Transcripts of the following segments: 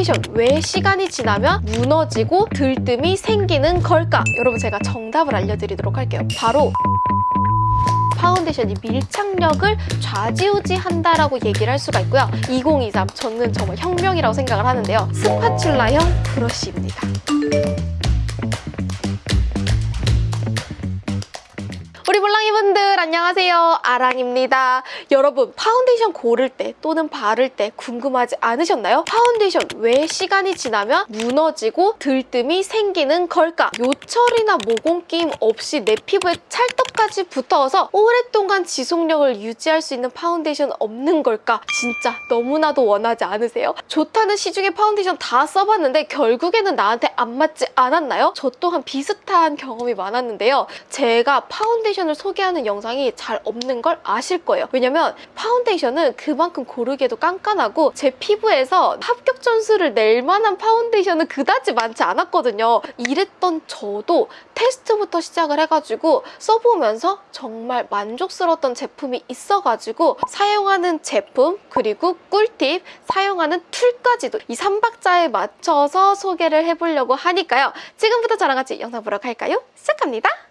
파운데이션 왜 시간이 지나면 무너지고 들뜸이 생기는 걸까? 여러분 제가 정답을 알려드리도록 할게요. 바로 파운데이션이 밀착력을 좌지우지한다라고 얘기를 할 수가 있고요. 2023 저는 정말 혁명이라고 생각을 하는데요. spatula형 브러쉬입니다. 우리 몰랑이 분들 안녕하세요 아랑입니다 여러분 파운데이션 고를 때 또는 바를 때 궁금하지 않으셨나요? 파운데이션 왜 시간이 지나면 무너지고 들뜸이 생기는 걸까? 요철이나 모공 끼임 없이 내 피부에 찰떡같이 붙어서 오랫동안 지속력을 유지할 수 있는 파운데이션 없는 걸까? 진짜 너무나도 원하지 않으세요? 좋다는 시중의 파운데이션 다 써봤는데 결국에는 나한테 안 맞지 않았나요? 저 또한 비슷한 경험이 많았는데요 제가 파운데이션 파운데이션을 소개하는 영상이 잘 없는 걸 아실 거예요. 왜냐면 파운데이션은 그만큼 고르기에도 깐깐하고 제 피부에서 합격 점수를 낼 만한 파운데이션은 그다지 많지 않았거든요. 이랬던 저도 테스트부터 시작을 해가지고 써보면서 정말 만족스러웠던 제품이 있어가지고 사용하는 제품 그리고 꿀팁 사용하는 툴까지도 이 3박자에 맞춰서 소개를 해보려고 하니까요. 지금부터 저랑 같이 영상 보러 갈까요? 시작합니다.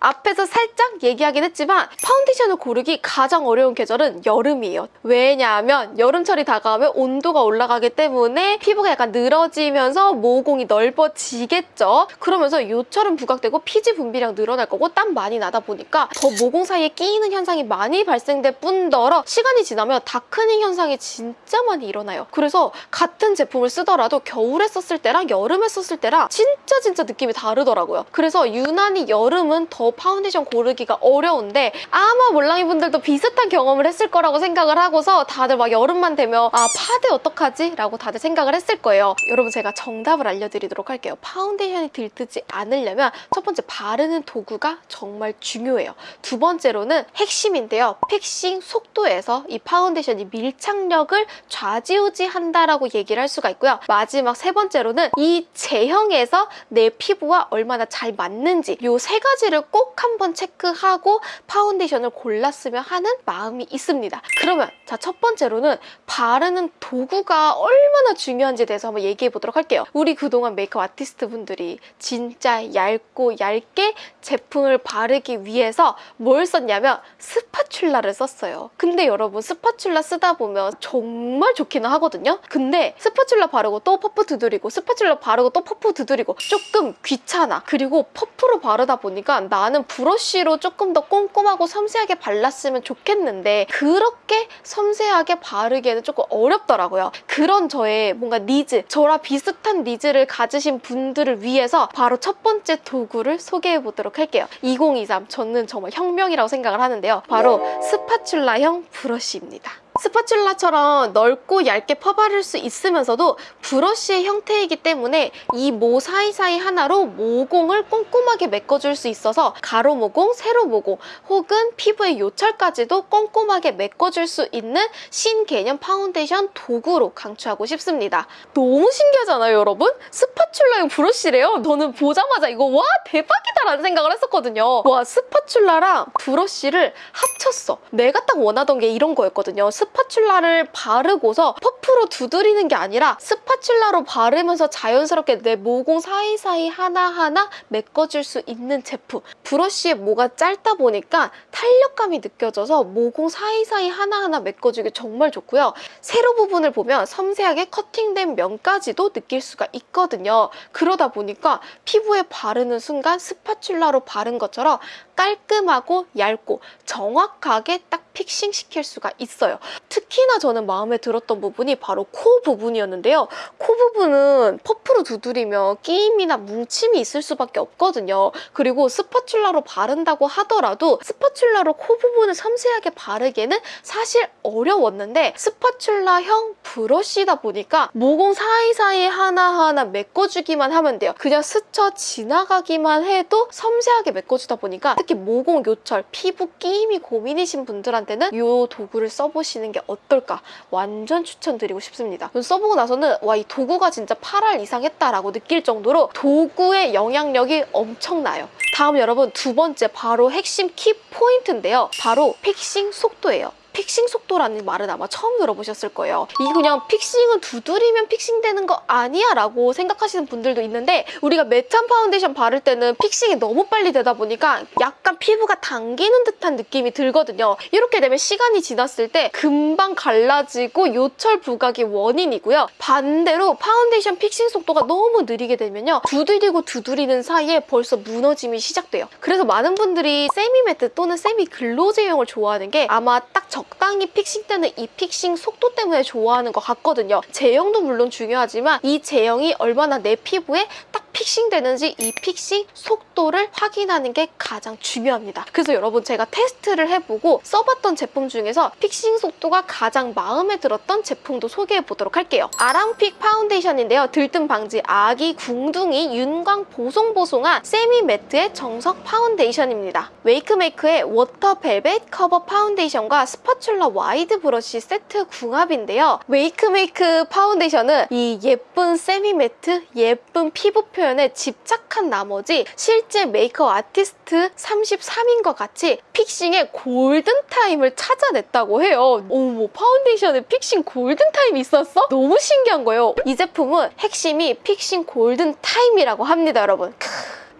앞에서 살짝 얘기하긴 했지만 파운데이션을 고르기 가장 어려운 계절은 여름이에요. 왜냐하면 여름철이 다가오면 온도가 올라가기 때문에 피부가 약간 늘어지면서 모공이 넓어지겠죠. 그러면서 요철은 부각되고 피지 분비량 늘어날 거고 땀 많이 나다 보니까 더 모공 사이에 끼이는 현상이 많이 발생될 뿐더러 시간이 지나면 darkening 현상이 진짜 많이 일어나요. 그래서 같은 제품을 쓰더라도 겨울에 썼을 때랑 여름에 썼을 때랑 진짜 진짜 느낌이 다르더라고요. 그래서 유난히 여름은 더 파운데이션 고르기가 어려운데 아마 몰랑이 분들도 비슷한 경험을 했을 거라고 생각을 하고서 다들 막 여름만 되면 아 파데 어떡하지? 라고 다들 생각을 했을 거예요. 여러분 제가 정답을 알려드리도록 할게요. 파운데이션이 들뜨지 않으려면 첫 번째 바르는 도구가 정말 중요해요. 두 번째로는 핵심인데요. fixing 속도에서 이 파운데이션이 밀착력을 좌지우지한다라고 얘기를 할 수가 있고요. 마지막 세 번째로는 이 제형에서 내 피부와 얼마나 잘 맞는지 이 세 가지를 꼭꼭 한번 체크하고 파운데이션을 골랐으면 하는 마음이 있습니다. 그러면 자 첫 번째로는 바르는 도구가 얼마나 중요한지에 대해서 한번 얘기해 보도록 할게요. 우리 그동안 메이크업 아티스트 분들이 진짜 얇고 얇게 제품을 바르기 위해서 뭘 썼냐면 spatula를 썼어요. 근데 여러분 spatula 쓰다 보면 정말 좋기는 하거든요. 근데 spatula 바르고 또 퍼프 두드리고 spatula 바르고 또 퍼프 두드리고 조금 귀찮아. 그리고 퍼프로 바르다 보니까 나는 나는 브러쉬로 조금 더 꼼꼼하고 섬세하게 발랐으면 좋겠는데 그렇게 섬세하게 바르기에는 조금 어렵더라고요. 그런 저의 뭔가 니즈, 저랑 비슷한 needs를 가지신 분들을 위해서 바로 첫 번째 도구를 소개해 보도록 할게요. 2023 저는 정말 혁명이라고 생각을 하는데요. 바로 spatula형 브러쉬입니다. spatula처럼 넓고 얇게 펴바를 수 있으면서도 브러쉬의 형태이기 때문에 이 모 사이사이 하나로 모공을 꼼꼼하게 메꿔줄 수 있어서 가로 모공, 세로 모공 혹은 피부의 요철까지도 꼼꼼하게 메꿔줄 수 있는 신개념 파운데이션 도구로 강추하고 싶습니다. 너무 신기하잖아요, 여러분? spatula형 브러쉬래요. 저는 보자마자 이거 와 대박이다 라는 생각을 했었거든요. 와 spatula랑 브러쉬를 합쳤어. 내가 딱 원하던 게 이런 거였거든요. spatula를 바르고서 퍼프로 두드리는 게 아니라 spatula로 바르면서 자연스럽게 내 모공 사이사이 하나하나 메꿔줄 수 있는 제품. 브러쉬에 모가 짧다 보니까 탄력감이 느껴져서 모공 사이사이 하나하나 메꿔주기 정말 좋고요. 세로 부분을 보면 섬세하게 커팅된 면까지도 느낄 수가 있거든요. 그러다 보니까 피부에 바르는 순간 spatula로 바른 것처럼 깔끔하고 얇고 정확하게 딱 fixing시킬 수가 있어요. 특히나 저는 마음에 들었던 부분이 바로 코 부분이었는데요. 코 부분은 퍼프로 두드리면 끼임이나 뭉침이 있을 수밖에 없거든요. 그리고 spatula로 바른다고 하더라도 spatula로 코 부분을 섬세하게 바르기에는 사실 어려웠는데 spatula형 브러쉬다 보니까 모공 사이사이 하나하나 메꿔주기만 하면 돼요. 그냥 스쳐 지나가기만 해도 섬세하게 메꿔주다 보니까 특히 모공 요철, 피부 끼임이 고민이신 분들한테 분들한테는 이 도구를 써보시는 게 어떨까 완전 추천드리고 싶습니다. 써보고 나서는 와 이 도구가 진짜 8할 이상 했다라고 느낄 정도로 도구의 영향력이 엄청나요. 다음 여러분 두 번째 바로 핵심 키 포인트인데요. 바로 fixing 속도예요. fixing 속도라는 말은 아마 처음 들어보셨을 거예요. 이게 그냥 fixing은 두드리면 fixing되는 거 아니야 라고 생각하시는 분들도 있는데 우리가 matte한 파운데이션 바를 때는 fixing이 너무 빨리 되다 보니까 약간 피부가 당기는 듯한 느낌이 들거든요. 이렇게 되면 시간이 지났을 때 금방 갈라지고 요철 부각의 원인이고요. 반대로 파운데이션 fixing 속도가 너무 느리게 되면요. 두드리고 두드리는 사이에 벌써 무너짐이 시작돼요. 그래서 많은 분들이 semi matte 또는 semi glow 제형을 좋아하는 게 아마 딱 적당히 fixing되는 이 fixing 속도 때문에 좋아하는 것 같거든요. 제형도 물론 중요하지만 이 제형이 얼마나 내 피부에 딱 fixing되는지 이 fixing 속도를 확인하는 게 가장 중요합니다. 그래서 여러분 제가 테스트를 해보고 써봤던 제품 중에서 fixing 속도가 가장 마음에 들었던 제품도 소개해보도록 할게요. 아랑픽 파운데이션인데요. 들뜸 방지 아기 궁둥이 윤광 보송보송한 semi matte의 정석 파운데이션입니다. 웨이크메이크의 워터 벨벳 커버 파운데이션과 spatula wide 브러쉬 세트 궁합인데요. 웨이크메이크 파운데이션은 이 예쁜 semi matte, 예쁜 피부 표현에 집착한 나머지 실제 메이크업 아티스트 33인과 같이 fixing의 골든타임을 찾아냈다고 해요. 어머, 파운데이션에 fixing 골든타임이 있었어? 너무 신기한 거예요. 이 제품은 핵심이 fixing 골든타임이라고 합니다, 여러분. 크.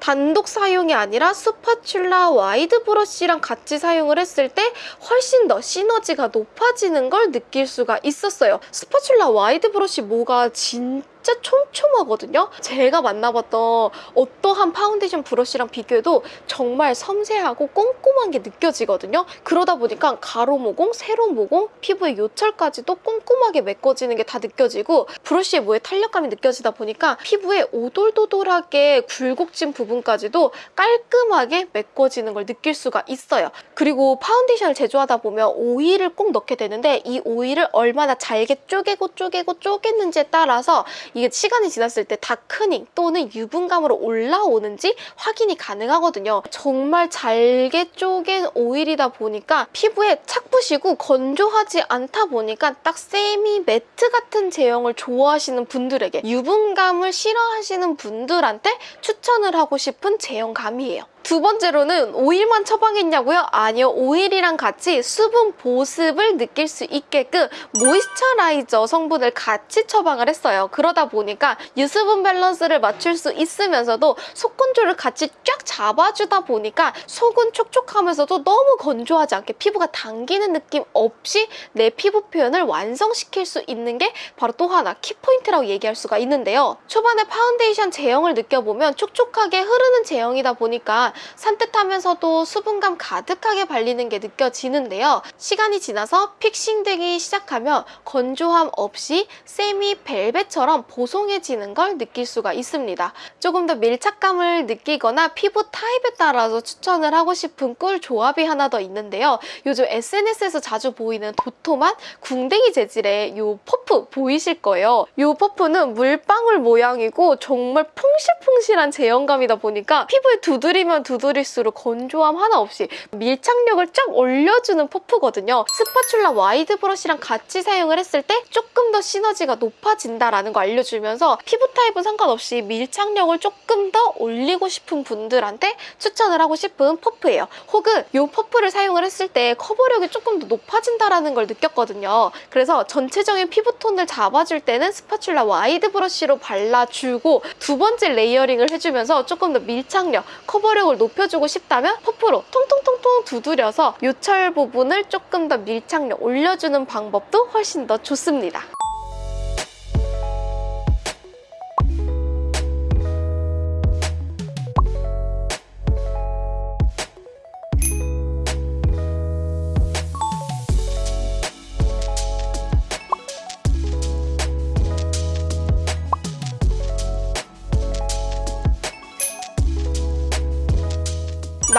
단독 사용이 아니라 spatula wide 브러쉬랑 같이 사용을 했을 때 훨씬 더 시너지가 높아지는 걸 느낄 수가 있었어요. spatula wide 브러쉬 모가 진짜 진짜 촘촘하거든요. 제가 만나봤던 어떠한 파운데이션 브러쉬랑 비교해도 정말 섬세하고 꼼꼼한 게 느껴지거든요. 그러다 보니까 가로 모공, 세로 모공, 피부의 요철까지도 꼼꼼하게 메꿔지는 게 다 느껴지고 브러쉬의 모에 탄력감이 느껴지다 보니까 피부에 오돌도돌하게 굴곡진 부분까지도 깔끔하게 메꿔지는 걸 느낄 수가 있어요. 그리고 파운데이션을 제조하다 보면 오일을 꼭 넣게 되는데 이 오일을 얼마나 잘게 쪼개고 쪼개고 쪼갰는지에 따라서 이게 시간이 지났을 때 다크닝 또는 유분감으로 올라오는지 확인이 가능하거든요. 정말 잘게 쪼갠 오일이다 보니까 피부에 착 부시고 건조하지 않다 보니까 딱 세미 매트 같은 제형을 좋아하시는 분들에게 유분감을 싫어하시는 분들한테 추천을 하고 싶은 제형감이에요. 두 번째로는 오일만 처방했냐고요? 아니요. 오일이랑 같이 수분 보습을 느낄 수 있게끔 moisturizer 성분을 같이 처방을 했어요. 그러다 보니까 유수분 밸런스를 맞출 수 있으면서도 속 건조를 같이 쫙 잡아주다 보니까 속은 촉촉하면서도 너무 건조하지 않게 피부가 당기는 느낌 없이 내 피부 표현을 완성시킬 수 있는 게 바로 또 하나 키포인트라고 얘기할 수가 있는데요. 초반에 파운데이션 제형을 느껴보면 촉촉하게 흐르는 제형이다 보니까 산뜻하면서도 수분감 가득하게 발리는 게 느껴지는데요. 시간이 지나서 fixing되기 시작하면 건조함 없이 세미 벨벳처럼 보송해지는 걸 느낄 수가 있습니다. 조금 더 밀착감을 느끼거나 피부 타입에 따라서 추천을 하고 싶은 꿀 조합이 하나 더 있는데요. 요즘 SNS에서 자주 보이는 도톰한 궁뎅이 재질의 이 퍼프 보이실 거예요. 이 퍼프는 물방울 모양이고 정말 퐁실퐁실한 제형감이다 보니까 피부에 두드리면 두드릴수록 건조함 하나 없이 밀착력을 쫙 올려주는 퍼프거든요. spatula wide 브러쉬랑 같이 사용을 했을 때 조금 더 시너지가 높아진다라는 거 알려주면서 피부 타입은 상관없이 밀착력을 조금 더 올리고 싶은 분들한테 추천을 하고 싶은 퍼프예요. 혹은 이 퍼프를 사용을 했을 때 커버력이 조금 더 높아진다라는 걸 느꼈거든요. 그래서 전체적인 피부톤을 잡아줄 때는 spatula wide 브러쉬로 발라주고 두 번째 layering을 해주면서 조금 더 밀착력, 커버력을 높여주고 싶다면 퍼프로 통통통통 두드려서 요철 부분을 조금 더 밀착력 올려주는 방법도 훨씬 더 좋습니다.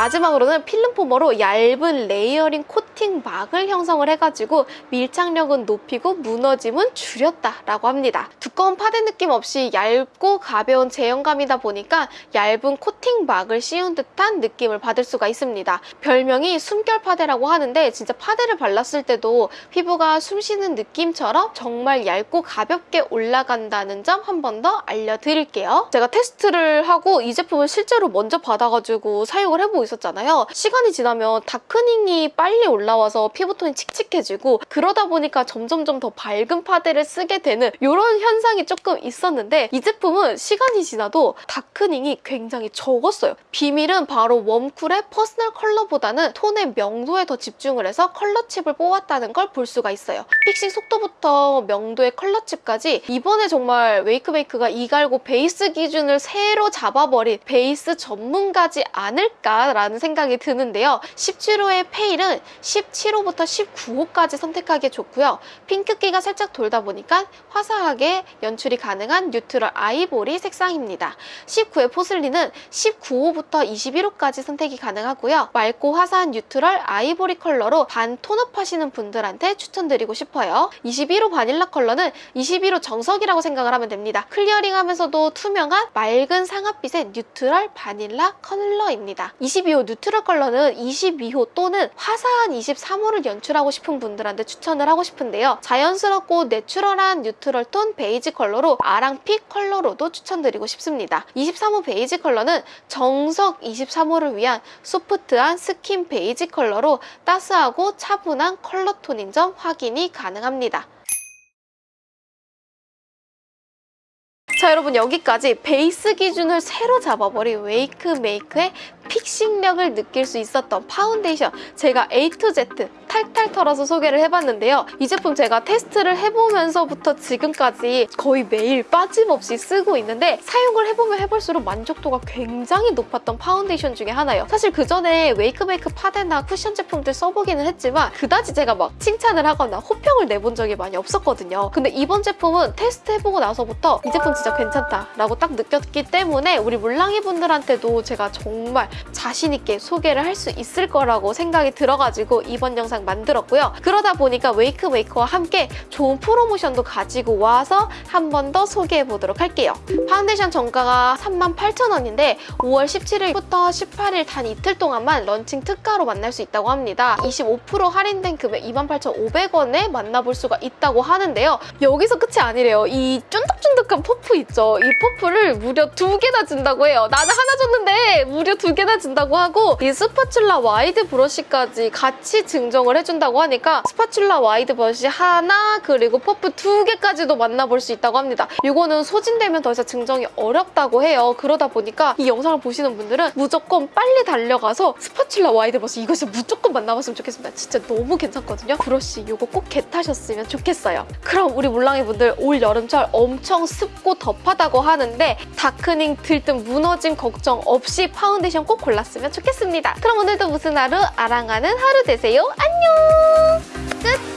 마지막으로는 film former로 얇은 layering 코팅 막을 형성을 해가지고 밀착력은 높이고 무너짐은 줄였다라고 합니다. 두꺼운 파데 느낌 없이 얇고 가벼운 제형감이다 보니까 얇은 코팅 막을 씌운 듯한 느낌을 받을 수가 있습니다. 별명이 숨결 파데라고 하는데 진짜 파데를 발랐을 때도 피부가 숨쉬는 느낌처럼 정말 얇고 가볍게 올라간다는 점 한 번 더 알려드릴게요. 제가 테스트를 하고 이 제품을 실제로 먼저 받아가지고 사용을 해보고 있었잖아요. 시간이 지나면 darkening이 빨리 올라 올라와서 피부톤이 칙칙해지고 그러다 보니까 점점점 더 밝은 파데를 쓰게 되는 이런 현상 이 조금 있었는데 이 제품은 시간이 지나도 darkening이 굉장히 적었어요. 비밀은 바로 warm cool의 personal color보다는 톤의 명도에 더 집중을 해서 컬러칩을 뽑았다는 걸 볼 수가 있어요. fixing 속도부터 명도의 컬러칩까지 이번에 정말 웨이크메이크가 이갈고 베이스 기준을 새로 잡아버린 베이스 전문가지 않을까라는 생각이 드는데요. 17호의 pale은 17호부터 19호까지 선택하기 좋고요. 핑크기가 살짝 돌다 보니까 화사하게 연출이 가능한 neutral 아이보리 색상입니다. 19의 porcelain은 19호부터 21호까지 선택이 가능하고요. 맑고 화사한 neutral 아이보리 컬러로 반 tone up 하시는 분들한테 추천드리고 싶어요. 21호 바닐라 컬러는 21호 정석이라고 생각을 하면 됩니다. clearing하면서도 투명한 맑은 상아빛의 neutral 바닐라 컬러입니다. 22호 neutral 컬러는 22호 또는 화사한 23호를 연출하고 싶은 분들한테 추천을 하고 싶은데요. 자연스럽고 natural한 neutral 톤 베이지 컬러로 아랑 pick 컬러로도 추천드리고 싶습니다. 23호 베이지 컬러는 정석 23호를 위한 soft한 스킨 베이지 컬러로 따스하고 차분한 컬러 톤인 점 확인이 가능합니다. 자 여러분 여기까지 베이스 기준을 새로 잡아버린 웨이크메이크의 fixing력을 느낄 수 있었던 파운데이션 제가 A to Z 탈탈 털어서 소개를 해봤는데요. 이 제품 제가 테스트를 해보면서부터 지금까지 거의 매일 빠짐없이 쓰고 있는데 사용을 해보면 해볼수록 만족도가 굉장히 높았던 파운데이션 중에 하나예요. 사실 그 전에 웨이크메이크 파데나 쿠션 제품들 써보기는 했지만 그다지 제가 막 칭찬을 하거나 호평을 내본 적이 많이 없었거든요. 근데 이번 제품은 테스트 해보고 나서부터 이 제품 진짜 괜찮다 라고 딱 느꼈기 때문에 우리 물랑이 분들한테도 제가 정말 자신 있게 소개를 할 수 있을 거라고 생각이 들어가지고 이번 영상 만들었고요. 그러다 보니까 웨이크메이크와 함께 좋은 프로모션도 가지고 와서 한 번 더 소개해 보도록 할게요. 파운데이션 정가가 38,000원인데 5월 17일부터 18일 단 이틀 동안만 런칭 특가로 만날 수 있다고 합니다. 25% 할인된 금액 28,500원에 만나볼 수가 있다고 하는데요. 여기서 끝이 아니래요. 이 쫀득쫀득한 퍼프 있죠? 이 퍼프를 무려 두 개나 준다고 해요. 나는 하나 줬는데 무려 두 개나 준다고 하고 이 spatula wide 브러쉬까지 같이 증정을 해준다고 하니까 spatula wide 브러쉬 하나 그리고 퍼프 두 개까지도 만나볼 수 있다고 합니다. 이거는 소진되면 더 이상 증정이 어렵다고 해요. 그러다 보니까 이 영상을 보시는 분들은 무조건 빨리 달려가서 spatula wide 브러쉬 진짜 무조건 만나봤으면 좋겠습니다. 진짜 너무 괜찮거든요. 브러쉬 이거 꼭 get하셨으면 좋겠어요. 그럼 우리 물랑이 분들 올 여름철 엄청 습고 덥하다고 하는데 darkening 들뜸 무너짐 걱정 없이 파운데이션 꼭 골랐으면 좋겠습니다. 그럼 오늘도 무슨 하루 아랑하는 하루 되세요. 안녕! 끝!